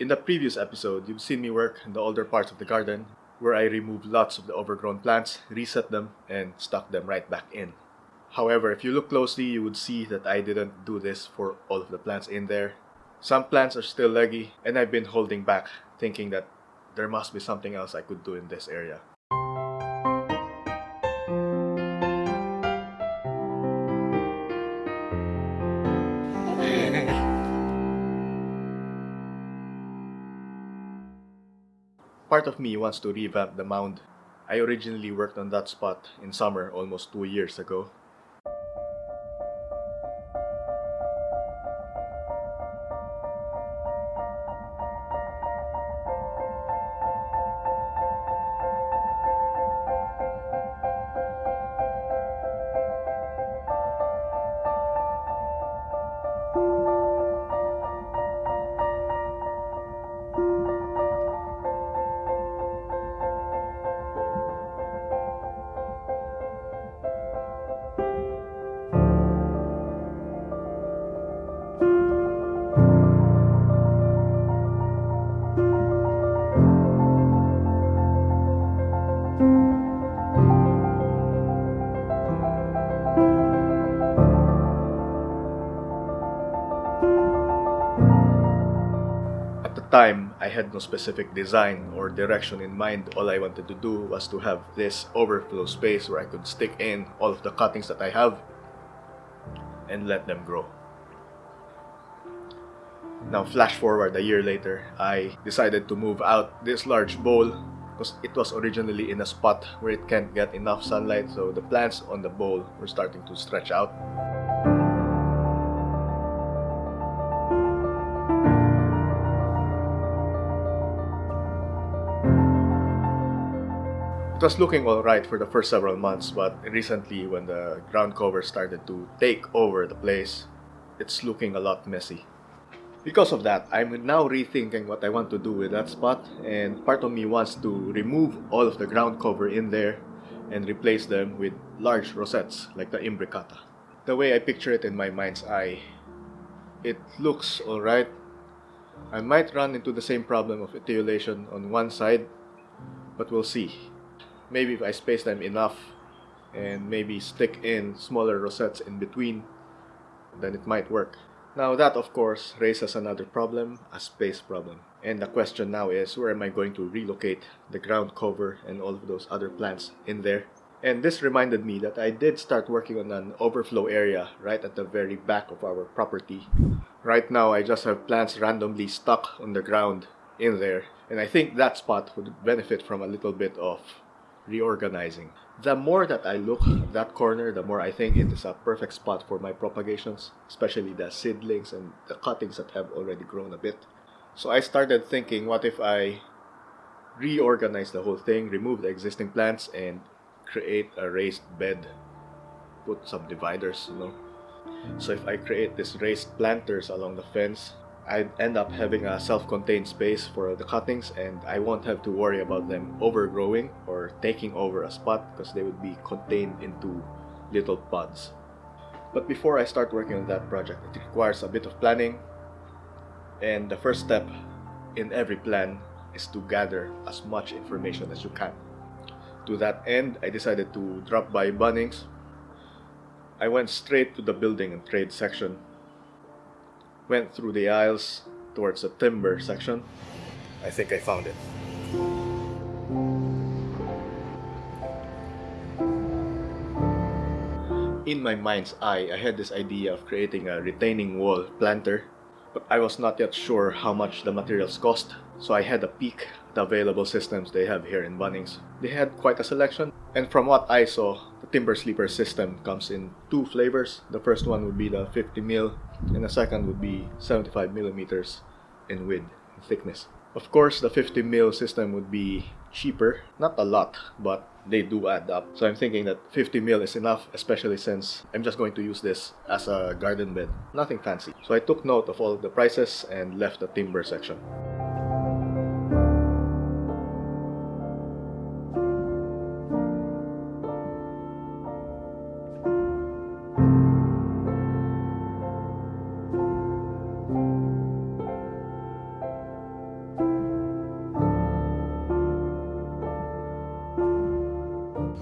In the previous episode, you've seen me work in the older parts of the garden where I removed lots of the overgrown plants, reset them, and stuck them right back in. However, if you look closely, you would see that I didn't do this for all of the plants in there. Some plants are still leggy, and I've been holding back, thinking that there must be something else I could do in this area. Part of me wants to revamp the mound. I originally worked on that spot in summer almost two years ago. Time, I had no specific design or direction in mind. All I wanted to do was to have this overflow space where I could stick in all of the cuttings that I have and let them grow. Now, flash forward a year later, I decided to move out this large bowl because it was originally in a spot where it can't get enough sunlight, so the plants on the bowl were starting to stretch out. It was looking alright for the first several months, but recently, when the ground cover started to take over the place, it's looking a lot messy. Because of that, I'm now rethinking what I want to do with that spot, and part of me wants to remove all of the ground cover in there and replace them with large rosettes like the imbricata. The way I picture it in my mind's eye, it looks alright. I might run into the same problem of etiolation on one side, but we'll see. Maybe if I space them enough and maybe stick in smaller rosettes in between, then it might work. Now that of course raises another problem, a space problem. And the question now is where am I going to relocate the ground cover and all of those other plants in there? And this reminded me that I did start working on an overflow area right at the very back of our property. Right now I just have plants randomly stuck on the ground in there and I think that spot would benefit from a little bit of reorganizing. The more that I look at that corner, the more I think it is a perfect spot for my propagations, especially the seedlings and the cuttings that have already grown a bit. So I started thinking, what if I reorganize the whole thing, remove the existing plants, and create a raised bed? Put some dividers, you know. So if I create these raised planters along the fence, I end up having a self-contained space for the cuttings and I won't have to worry about them overgrowing or taking over a spot because they would be contained into little pods. But before I start working on that project, it requires a bit of planning and the first step in every plan is to gather as much information as you can. To that end, I decided to drop by Bunnings. I went straight to the building and trade section went through the aisles towards the timber section. I think I found it. In my mind's eye, I had this idea of creating a retaining wall planter, but I was not yet sure how much the materials cost, so I had a peek the available systems they have here in Bunnings. They had quite a selection, and from what I saw, the Timber Sleeper system comes in two flavors. The first one would be the 50 mil, and the second would be 75 millimeters in width and thickness. Of course, the 50 mil system would be cheaper, not a lot, but they do add up. So I'm thinking that 50 mil is enough, especially since I'm just going to use this as a garden bed. Nothing fancy. So I took note of all the prices and left the timber section.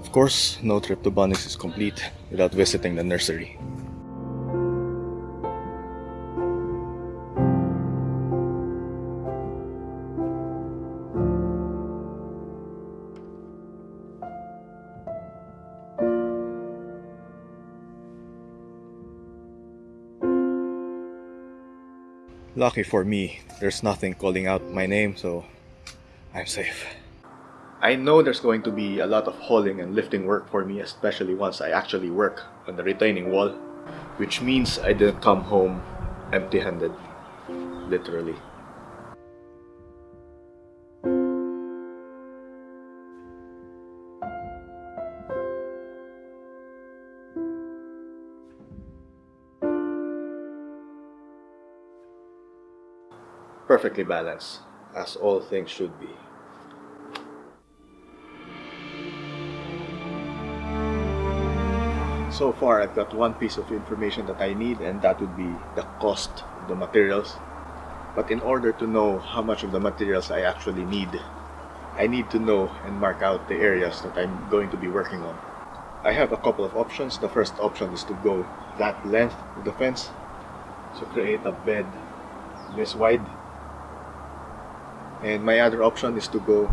Of course, no trip to Bunnings is complete without visiting the nursery. Lucky for me, there's nothing calling out my name, so I'm safe. I know there's going to be a lot of hauling and lifting work for me, especially once I actually work on the retaining wall, which means I didn't come home empty-handed, literally. Perfectly balanced, as all things should be. So far, I've got one piece of information that I need, and that would be the cost of the materials. But in order to know how much of the materials I actually need, I need to know and mark out the areas that I'm going to be working on. I have a couple of options. The first option is to go that length of the fence. So create a bed this wide. And my other option is to go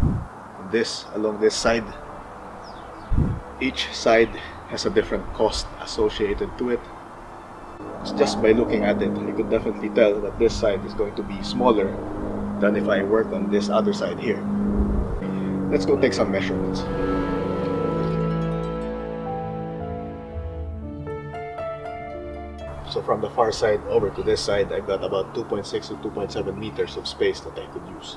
this along this side. Each side has a different cost associated to it. It's just by looking at it, you could definitely tell that this side is going to be smaller than if I work on this other side here. Let's go take some measurements. So from the far side over to this side, I've got about 2.6 to 2.7 meters of space that I could use.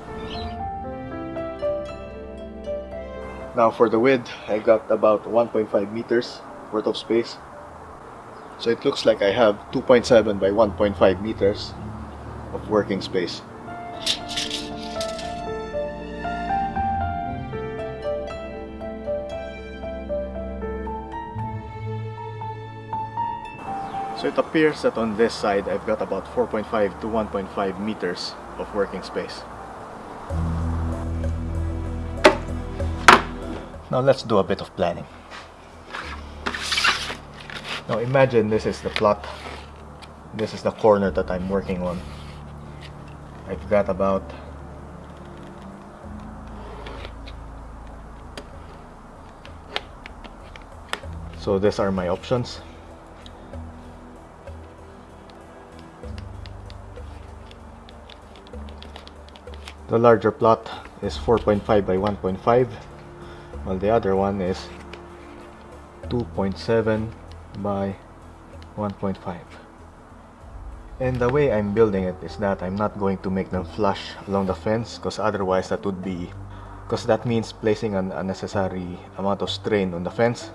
Now for the width, I got about 1.5 meters worth of space. So it looks like I have 2.7 by 1.5 meters of working space. So it appears that on this side I've got about 4.5 to 1.5 meters of working space. Now let's do a bit of planning. Now imagine this is the plot. This is the corner that I'm working on. I've got about So these are my options. The larger plot is 4.5 by 1.5 while the other one is 2.7 by 1.5 and the way I'm building it is that I'm not going to make them flush along the fence because otherwise that would be because that means placing an unnecessary amount of strain on the fence.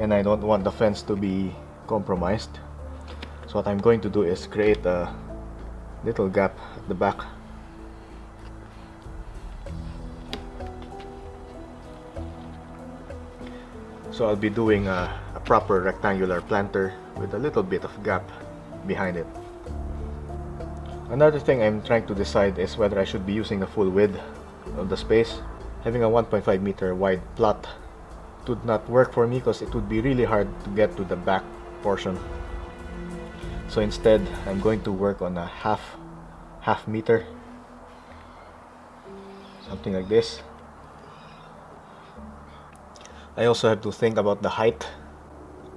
And I don't want the fence to be compromised. So what I'm going to do is create a little gap at the back So I'll be doing a, a proper rectangular planter with a little bit of gap behind it. Another thing I'm trying to decide is whether I should be using the full width of the space. Having a 1.5 meter wide plot would not work for me because it would be really hard to get to the back portion. So instead, I'm going to work on a half half meter something like this I also have to think about the height.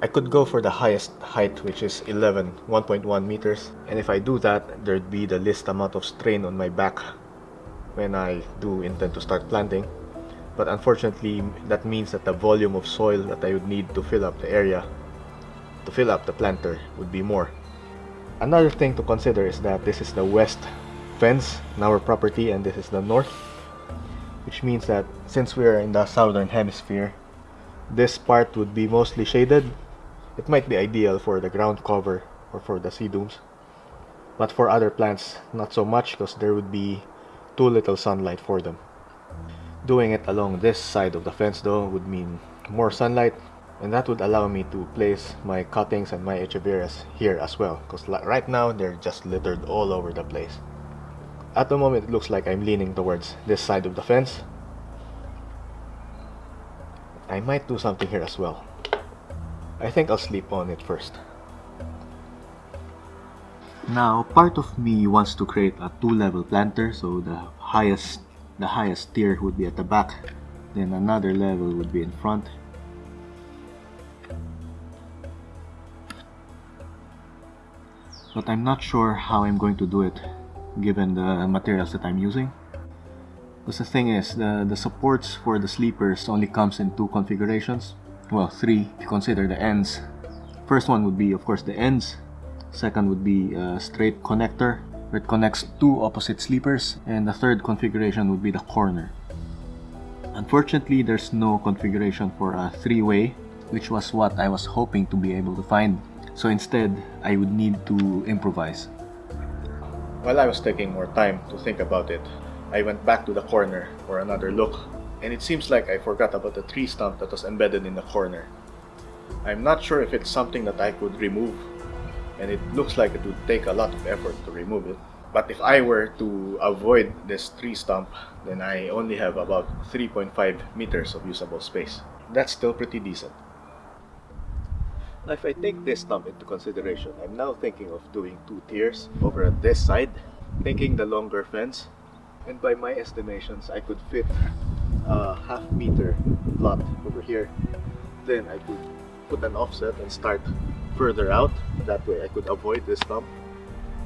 I could go for the highest height which is 11, 1.1 meters and if I do that there'd be the least amount of strain on my back when I do intend to start planting but unfortunately that means that the volume of soil that I would need to fill up the area to fill up the planter would be more. Another thing to consider is that this is the west fence in our property and this is the north which means that since we're in the southern hemisphere this part would be mostly shaded. It might be ideal for the ground cover or for the sedums. But for other plants, not so much because there would be too little sunlight for them. Doing it along this side of the fence though would mean more sunlight and that would allow me to place my cuttings and my echeverias here as well because right now they're just littered all over the place. At the moment it looks like I'm leaning towards this side of the fence I might do something here as well. I think I'll sleep on it first. Now, part of me wants to create a two-level planter, so the highest the highest tier would be at the back, then another level would be in front. But I'm not sure how I'm going to do it, given the materials that I'm using. Because the thing is, the, the supports for the sleepers only comes in two configurations. Well, three if you consider the ends. First one would be, of course, the ends Second would be a straight connector where it connects two opposite sleepers. And the third configuration would be the corner. Unfortunately, there's no configuration for a three-way, which was what I was hoping to be able to find. So instead, I would need to improvise. While I was taking more time to think about it, I went back to the corner for another look. And it seems like I forgot about the tree stump that was embedded in the corner. I'm not sure if it's something that I could remove and it looks like it would take a lot of effort to remove it. But if I were to avoid this tree stump, then I only have about 3.5 meters of usable space. That's still pretty decent. Now if I take this stump into consideration, I'm now thinking of doing two tiers over at this side, taking the longer fence, and by my estimations, I could fit a half meter lot over here. Then I could put an offset and start further out. That way I could avoid this stump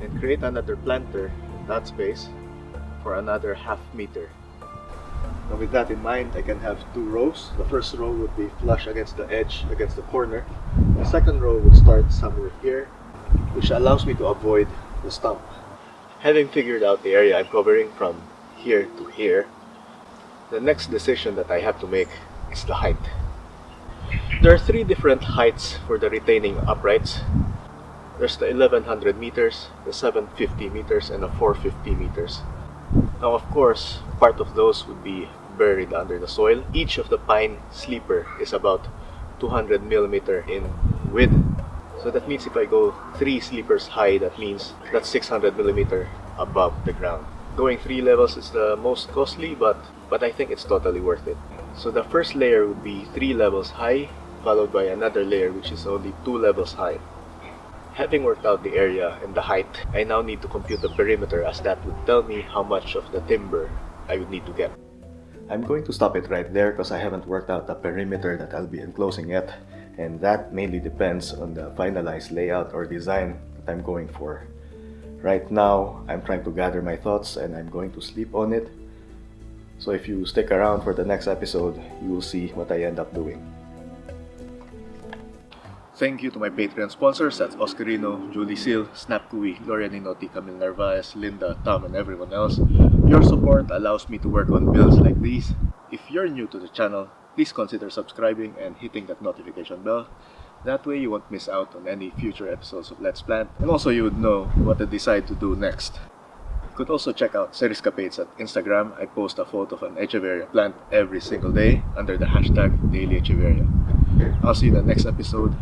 and create another planter in that space for another half meter. Now with that in mind, I can have two rows. The first row would be flush against the edge, against the corner. The second row would start somewhere here, which allows me to avoid the stump. Having figured out the area I'm covering from here to here, the next decision that I have to make is the height. There are three different heights for the retaining uprights. There's the 1100 meters, the 750 meters, and the 450 meters. Now of course, part of those would be buried under the soil. Each of the pine sleeper is about 200 millimeter in width. So that means if I go three sleepers high, that means that's 600 millimeter above the ground. Going three levels is the most costly, but, but I think it's totally worth it. So the first layer would be three levels high, followed by another layer which is only two levels high. Having worked out the area and the height, I now need to compute the perimeter as that would tell me how much of the timber I would need to get. I'm going to stop it right there because I haven't worked out the perimeter that I'll be enclosing yet and that mainly depends on the finalized layout or design that I'm going for. Right now, I'm trying to gather my thoughts and I'm going to sleep on it. So if you stick around for the next episode, you will see what I end up doing. Thank you to my Patreon sponsors, that's Oscarino, Julie Seal, Snap Kui, Gloria Ninotti, Camille Narvaez, Linda, Tom, and everyone else. Your support allows me to work on builds like these. If you're new to the channel, please consider subscribing and hitting that notification bell. That way you won't miss out on any future episodes of Let's Plant, and also you would know what I decide to do next. You could also check out Seriscapades at Instagram. I post a photo of an Echeveria plant every single day under the hashtag Daily Echeveria. I'll see you in the next episode.